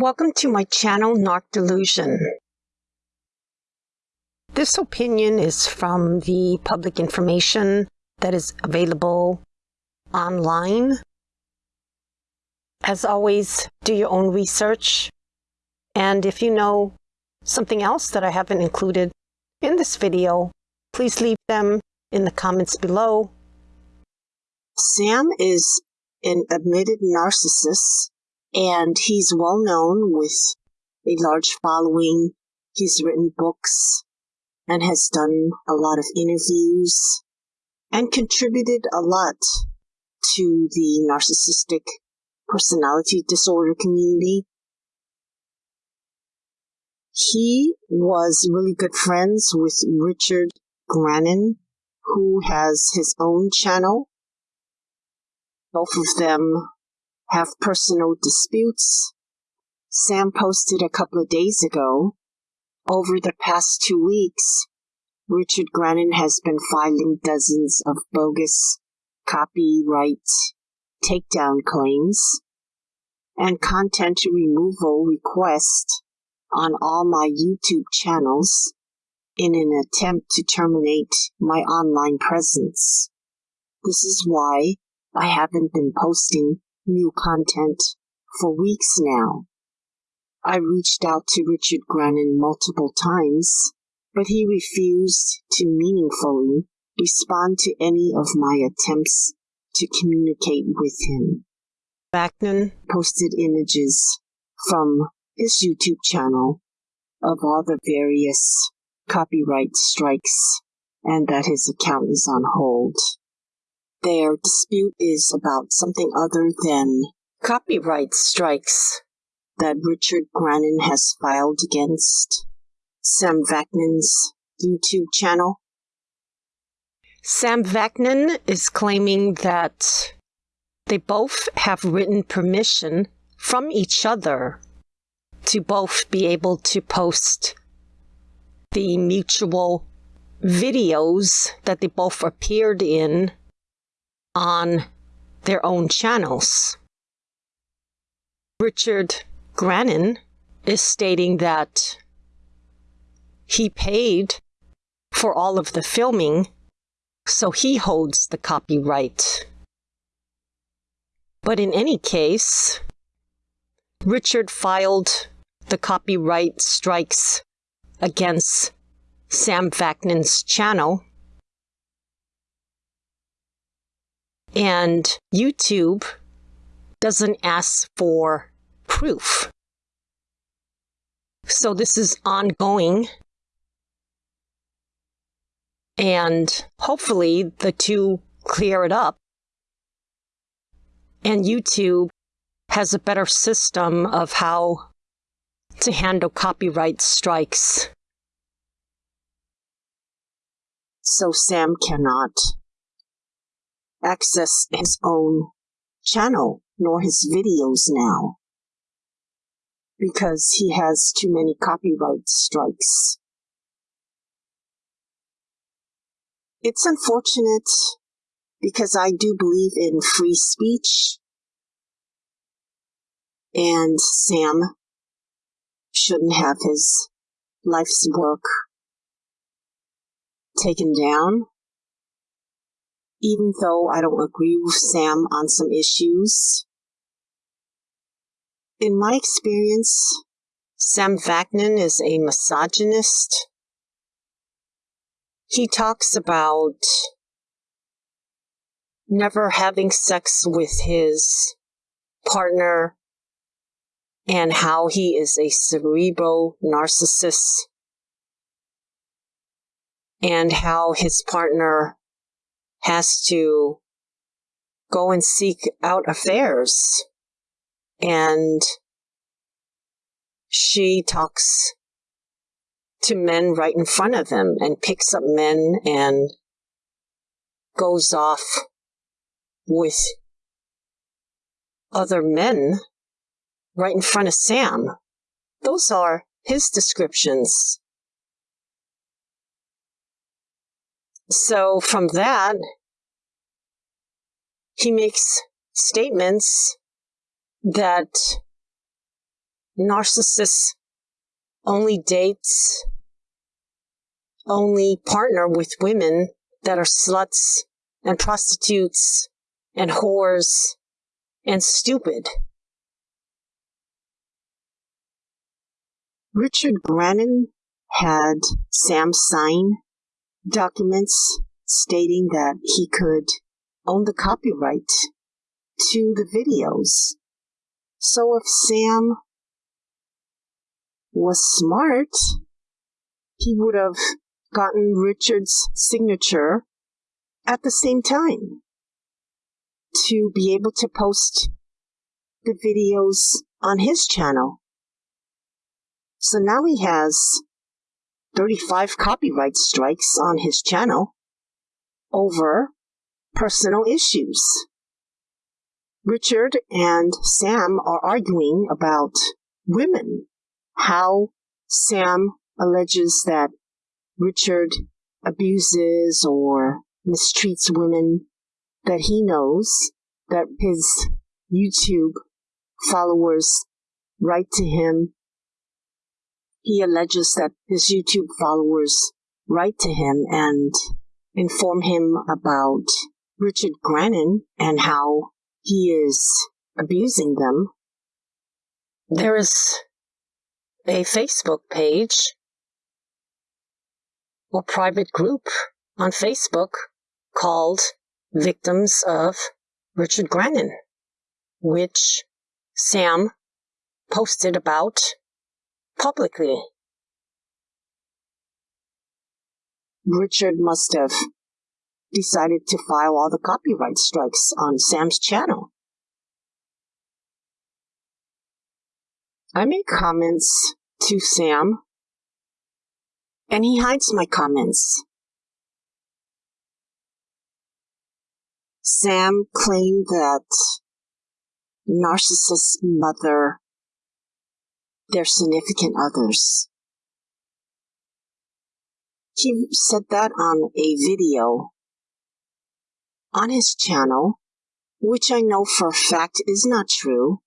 Welcome to my channel, Narc Delusion. This opinion is from the public information that is available online. As always, do your own research. And if you know something else that I haven't included in this video, please leave them in the comments below. Sam is an admitted narcissist and he's well known with a large following. He's written books and has done a lot of interviews and contributed a lot to the narcissistic personality disorder community. He was really good friends with Richard Grannon, who has his own channel. Both of them have personal disputes. Sam posted a couple of days ago. Over the past two weeks, Richard Grannon has been filing dozens of bogus copyright takedown claims and content removal requests on all my YouTube channels in an attempt to terminate my online presence. This is why I haven't been posting new content for weeks now. I reached out to Richard Grannon multiple times, but he refused to meaningfully respond to any of my attempts to communicate with him. Vaknin posted images from his YouTube channel of all the various copyright strikes and that his account is on hold. Their dispute is about something other than copyright strikes that Richard Grannon has filed against Sam Vaknin's YouTube channel. Sam Vaknin is claiming that they both have written permission from each other to both be able to post the mutual videos that they both appeared in on their own channels. Richard Grannon is stating that he paid for all of the filming, so he holds the copyright. But in any case, Richard filed the copyright strikes against Sam Vaknin's channel And YouTube doesn't ask for proof. So this is ongoing. And hopefully the two clear it up. And YouTube has a better system of how to handle copyright strikes. So Sam cannot access his own channel nor his videos now because he has too many copyright strikes. It's unfortunate because I do believe in free speech and Sam shouldn't have his life's work taken down even though I don't agree with Sam on some issues. In my experience, Sam Vaknin is a misogynist. He talks about never having sex with his partner and how he is a cerebral narcissist and how his partner has to go and seek out affairs. And she talks to men right in front of them and picks up men and goes off with other men right in front of Sam. Those are his descriptions. So from that, he makes statements that narcissists only dates, only partner with women that are sluts and prostitutes and whores and stupid. Richard Grannon had Sam sign documents stating that he could own the copyright to the videos. So if Sam was smart, he would have gotten Richard's signature at the same time to be able to post the videos on his channel. So now he has 35 copyright strikes on his channel over personal issues. Richard and Sam are arguing about women, how Sam alleges that Richard abuses or mistreats women that he knows that his YouTube followers write to him. He alleges that his YouTube followers write to him and inform him about Richard Grannon and how he is abusing them. There is a Facebook page or private group on Facebook called Victims of Richard Grannon, which Sam posted about publicly. Richard must have decided to file all the copyright strikes on Sam's channel. I make comments to Sam, and he hides my comments. Sam claimed that narcissists mother their significant others. He said that on a video on his channel, which I know for a fact is not true.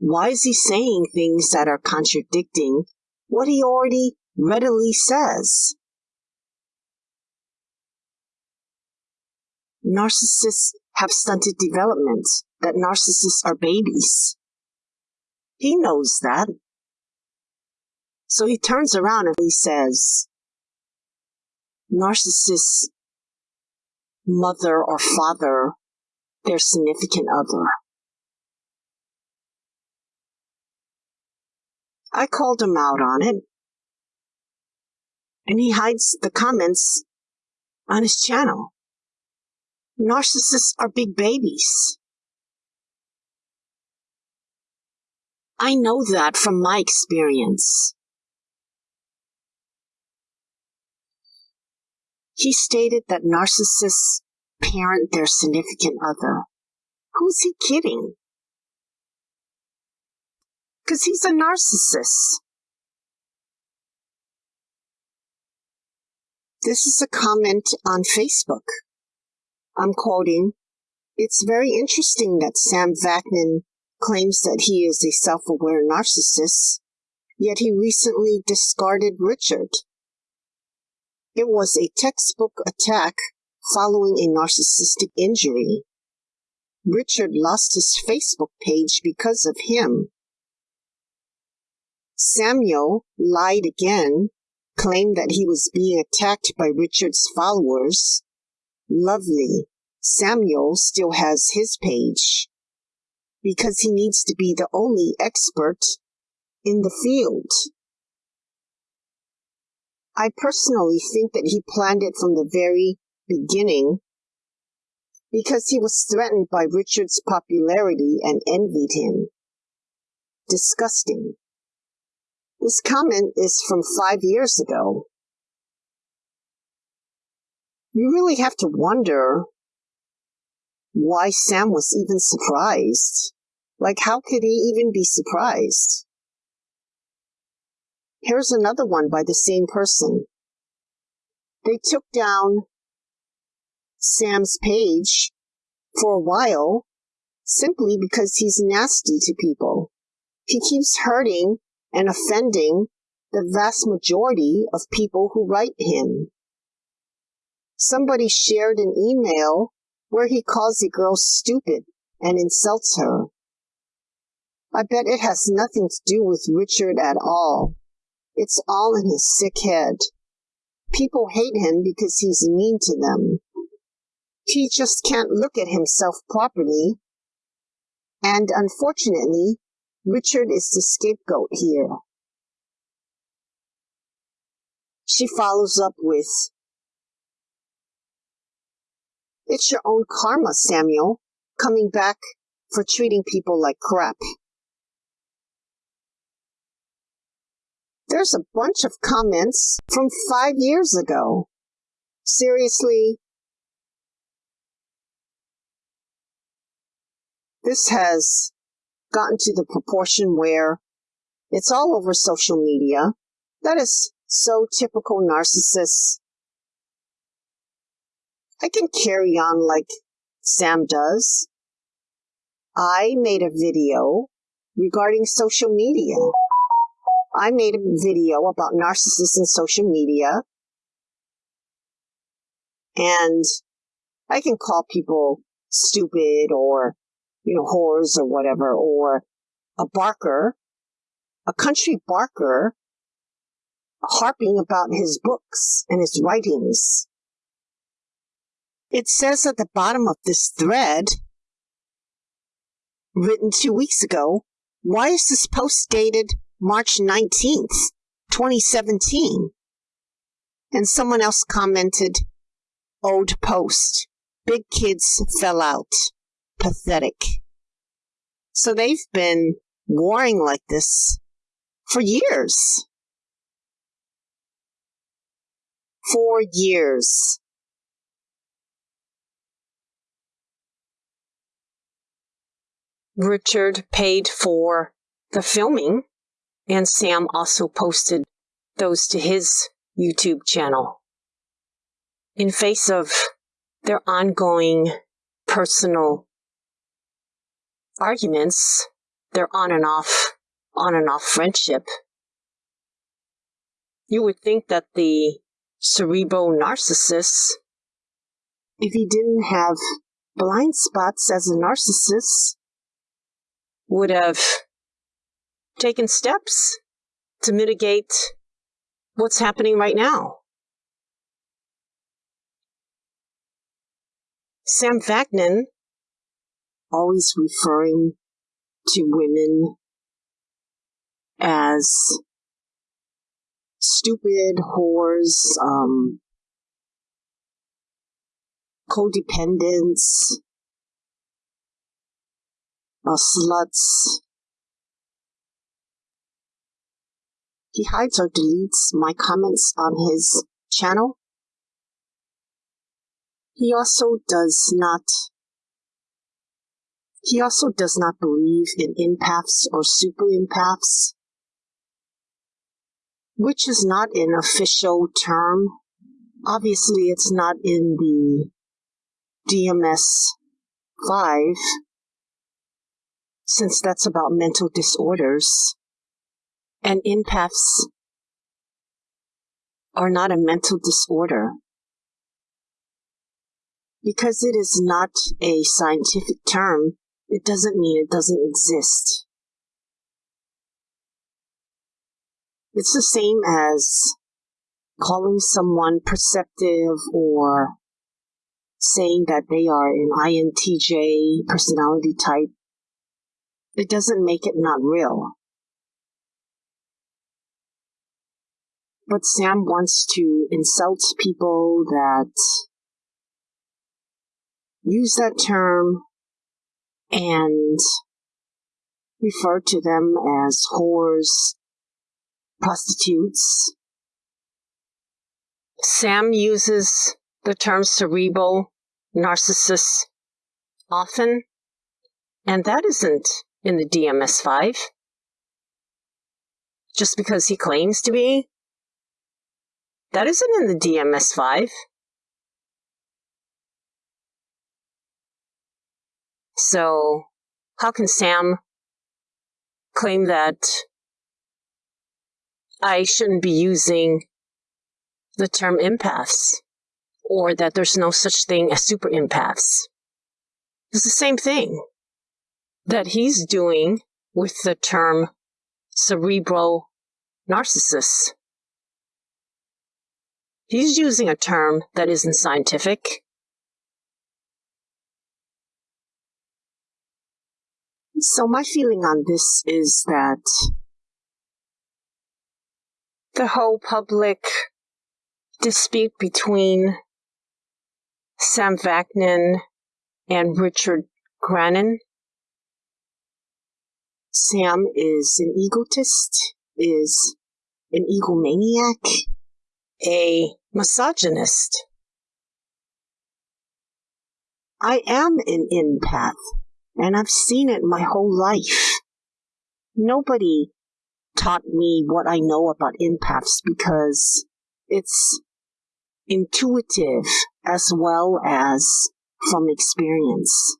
Why is he saying things that are contradicting what he already readily says? Narcissists have stunted development, that narcissists are babies. He knows that. So he turns around and he says, narcissists mother or father their significant other. I called him out on it, and he hides the comments on his channel. Narcissists are big babies. I know that from my experience. He stated that narcissists parent their significant other. Who's he kidding? Because he's a narcissist. This is a comment on Facebook. I'm quoting, It's very interesting that Sam Vaknin claims that he is a self-aware narcissist, yet he recently discarded Richard it was a textbook attack following a narcissistic injury. Richard lost his Facebook page because of him. Samuel lied again, claimed that he was being attacked by Richard's followers. Lovely. Samuel still has his page because he needs to be the only expert in the field. I personally think that he planned it from the very beginning because he was threatened by Richard's popularity and envied him. Disgusting. This comment is from five years ago. You really have to wonder why Sam was even surprised. Like, how could he even be surprised? Here's another one by the same person. They took down Sam's page for a while simply because he's nasty to people. He keeps hurting and offending the vast majority of people who write him. Somebody shared an email where he calls a girl stupid and insults her. I bet it has nothing to do with Richard at all. It's all in his sick head. People hate him because he's mean to them. He just can't look at himself properly. And unfortunately, Richard is the scapegoat here. She follows up with, It's your own karma, Samuel, coming back for treating people like crap. There's a bunch of comments from five years ago. Seriously? This has gotten to the proportion where it's all over social media. That is so typical narcissists. I can carry on like Sam does. I made a video regarding social media. I made a hmm. video about narcissists in social media. And I can call people stupid or, you know, whores or whatever, or a barker, a country barker harping about his books and his writings. It says at the bottom of this thread, written two weeks ago, why is this post dated March 19th, 2017? And someone else commented, old post, big kids fell out, pathetic. So they've been warring like this for years. For years. Richard paid for the filming, and Sam also posted those to his YouTube channel. In face of their ongoing personal arguments, their on and off, on and off friendship, you would think that the cerebral narcissist, if he didn't have blind spots as a narcissist, would have taken steps to mitigate what's happening right now. Sam Vaknin, always referring to women as stupid whores, um, codependents, uh, sluts. He hides or deletes my comments on his channel. He also does not he also does not believe in empaths or super empaths, which is not an official term. Obviously, it's not in the DMS 5, since that's about mental disorders. And empaths are not a mental disorder. Because it is not a scientific term, it doesn't mean it doesn't exist. It's the same as calling someone perceptive or saying that they are an INTJ personality type it doesn't make it not real. But Sam wants to insult people that use that term and refer to them as whores, prostitutes. Sam uses the term cerebral narcissist often, and that isn't in the DMS5 just because he claims to be. That isn't in the DMS5. So how can Sam claim that I shouldn't be using the term empaths or that there's no such thing as super empaths? It's the same thing that he's doing with the term cerebral narcissist. He's using a term that isn't scientific. So my feeling on this is that The whole public dispute between Sam Vaknin and Richard Grannon Sam is an egotist, is an egomaniac, a misogynist. I am an empath, and I've seen it my whole life. Nobody taught me what I know about empaths because it's intuitive as well as from experience.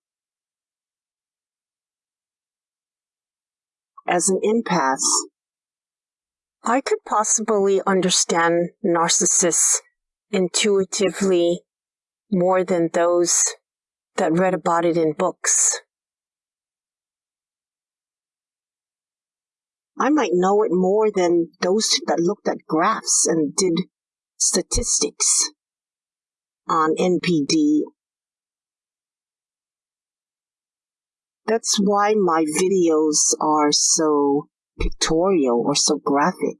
As an empath, I could possibly understand narcissists intuitively more than those that read about it in books. I might know it more than those that looked at graphs and did statistics on NPD. That's why my videos are so pictorial or so graphic.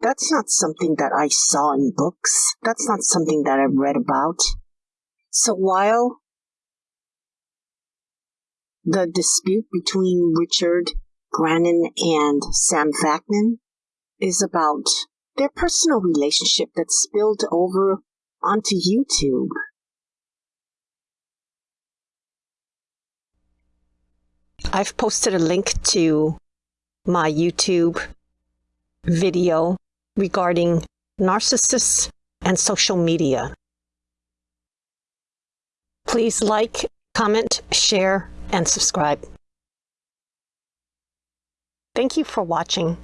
That's not something that I saw in books. That's not something that I've read about. So while the dispute between Richard Grannon and Sam Vaknin is about their personal relationship that spilled over onto YouTube. I've posted a link to my YouTube video regarding narcissists and social media. Please like, comment, share, and subscribe. Thank you for watching.